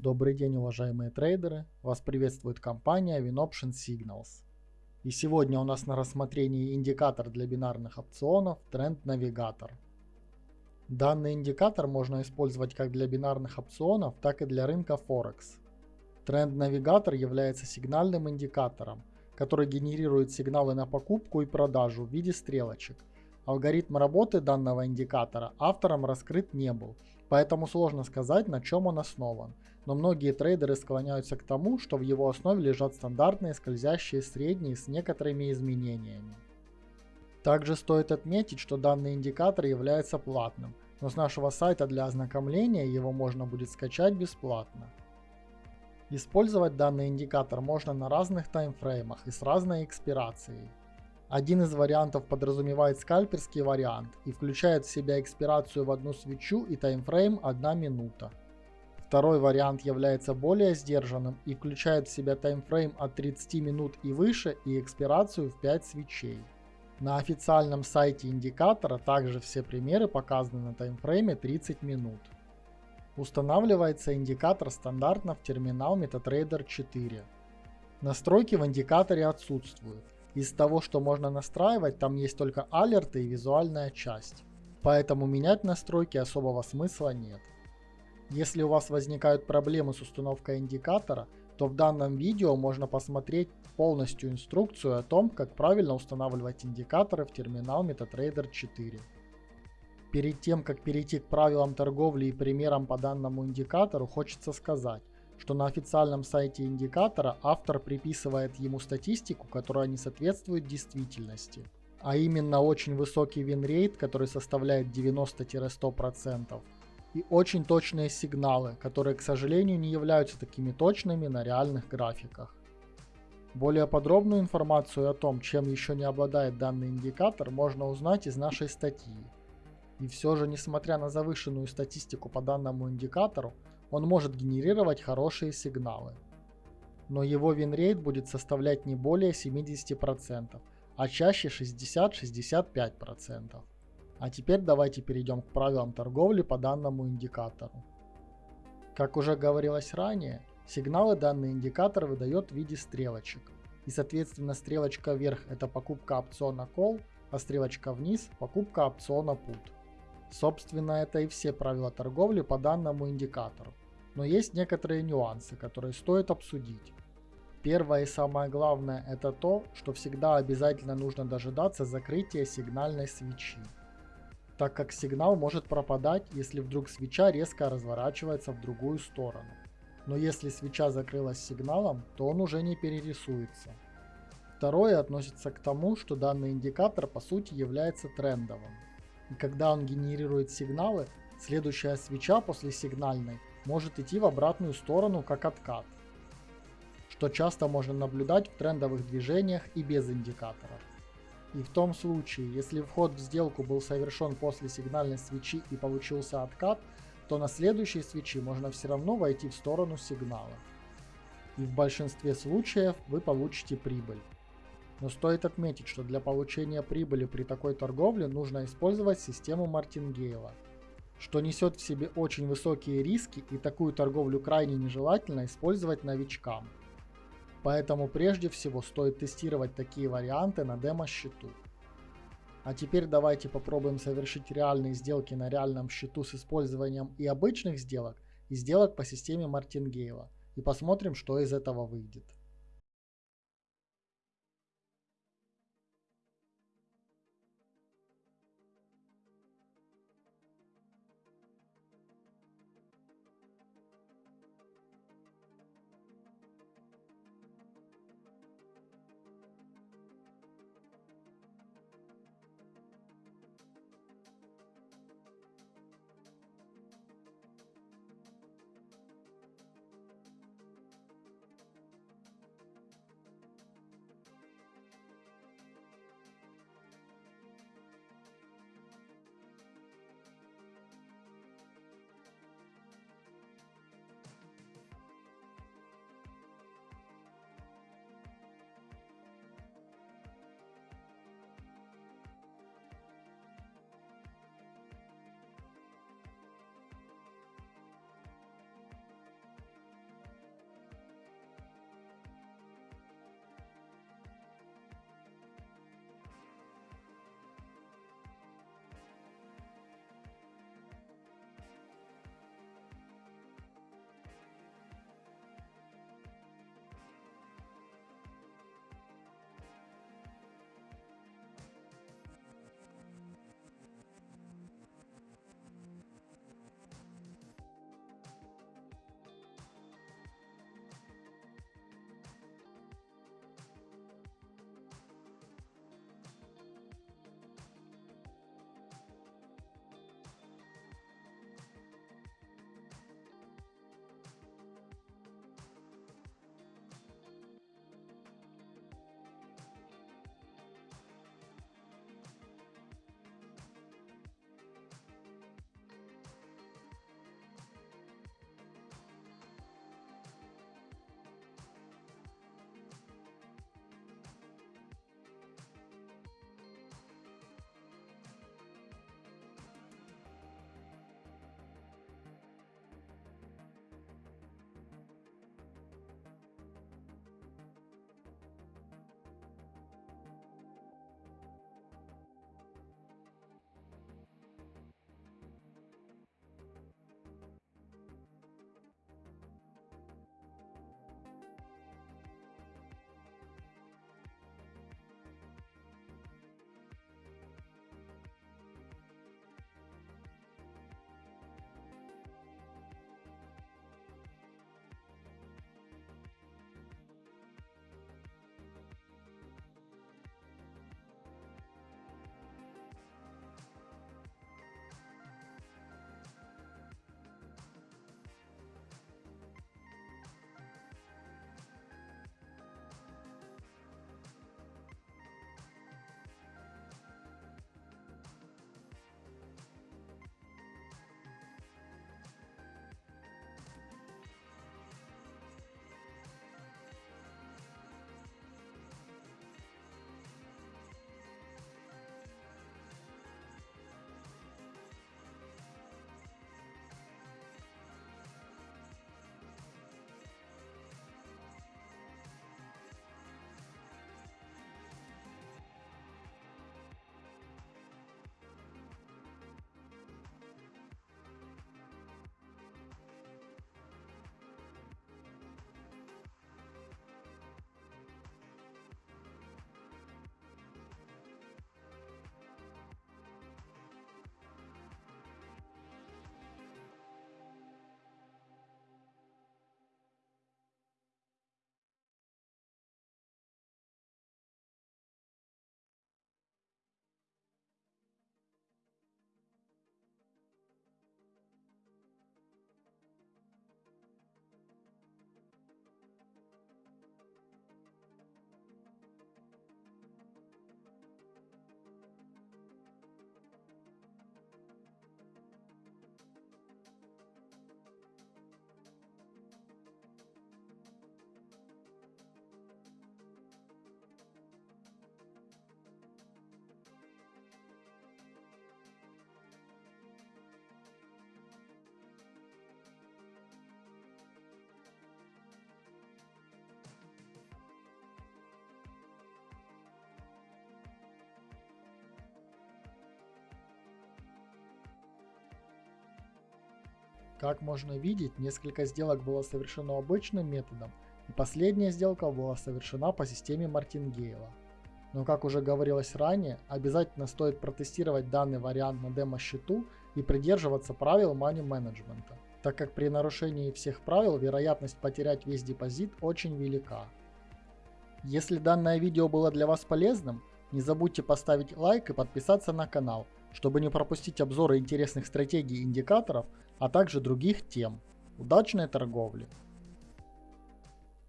Добрый день, уважаемые трейдеры! Вас приветствует компания WinOption Signals. И сегодня у нас на рассмотрении индикатор для бинарных опционов Trend Navigator. Данный индикатор можно использовать как для бинарных опционов, так и для рынка Форекс. Trend Navigator является сигнальным индикатором, который генерирует сигналы на покупку и продажу в виде стрелочек. Алгоритм работы данного индикатора автором раскрыт не был, поэтому сложно сказать, на чем он основан – но многие трейдеры склоняются к тому, что в его основе лежат стандартные скользящие средние с некоторыми изменениями. Также стоит отметить, что данный индикатор является платным, но с нашего сайта для ознакомления его можно будет скачать бесплатно. Использовать данный индикатор можно на разных таймфреймах и с разной экспирацией. Один из вариантов подразумевает скальперский вариант и включает в себя экспирацию в одну свечу и таймфрейм 1 минута. Второй вариант является более сдержанным и включает в себя таймфрейм от 30 минут и выше и экспирацию в 5 свечей. На официальном сайте индикатора также все примеры показаны на таймфрейме 30 минут. Устанавливается индикатор стандартно в терминал MetaTrader 4. Настройки в индикаторе отсутствуют. Из того, что можно настраивать, там есть только алерты и визуальная часть. Поэтому менять настройки особого смысла нет. Если у вас возникают проблемы с установкой индикатора, то в данном видео можно посмотреть полностью инструкцию о том, как правильно устанавливать индикаторы в терминал MetaTrader 4. Перед тем, как перейти к правилам торговли и примерам по данному индикатору, хочется сказать, что на официальном сайте индикатора автор приписывает ему статистику, которая не соответствует действительности. А именно очень высокий win rate, который составляет 90-100%, и очень точные сигналы, которые, к сожалению, не являются такими точными на реальных графиках. Более подробную информацию о том, чем еще не обладает данный индикатор, можно узнать из нашей статьи. И все же, несмотря на завышенную статистику по данному индикатору, он может генерировать хорошие сигналы. Но его win rate будет составлять не более 70%, а чаще 60-65%. А теперь давайте перейдем к правилам торговли по данному индикатору. Как уже говорилось ранее, сигналы данный индикатор выдает в виде стрелочек. И соответственно стрелочка вверх это покупка опциона Call, а стрелочка вниз покупка опциона Put. Собственно это и все правила торговли по данному индикатору. Но есть некоторые нюансы, которые стоит обсудить. Первое и самое главное это то, что всегда обязательно нужно дожидаться закрытия сигнальной свечи так как сигнал может пропадать, если вдруг свеча резко разворачивается в другую сторону. Но если свеча закрылась сигналом, то он уже не перерисуется. Второе относится к тому, что данный индикатор по сути является трендовым. И когда он генерирует сигналы, следующая свеча после сигнальной может идти в обратную сторону как откат, что часто можно наблюдать в трендовых движениях и без индикаторов. И в том случае, если вход в сделку был совершен после сигнальной свечи и получился откат, то на следующей свечи можно все равно войти в сторону сигнала. И в большинстве случаев вы получите прибыль. Но стоит отметить, что для получения прибыли при такой торговле нужно использовать систему Мартингейла, что несет в себе очень высокие риски и такую торговлю крайне нежелательно использовать новичкам. Поэтому прежде всего стоит тестировать такие варианты на демо-счету. А теперь давайте попробуем совершить реальные сделки на реальном счету с использованием и обычных сделок, и сделок по системе Мартингейла. И посмотрим, что из этого выйдет. Как можно видеть, несколько сделок было совершено обычным методом, и последняя сделка была совершена по системе Мартингейла. Но как уже говорилось ранее, обязательно стоит протестировать данный вариант на демо-счету и придерживаться правил money менеджмента, так как при нарушении всех правил вероятность потерять весь депозит очень велика. Если данное видео было для вас полезным, не забудьте поставить лайк и подписаться на канал, чтобы не пропустить обзоры интересных стратегий и индикаторов, а также других тем. Удачной торговли!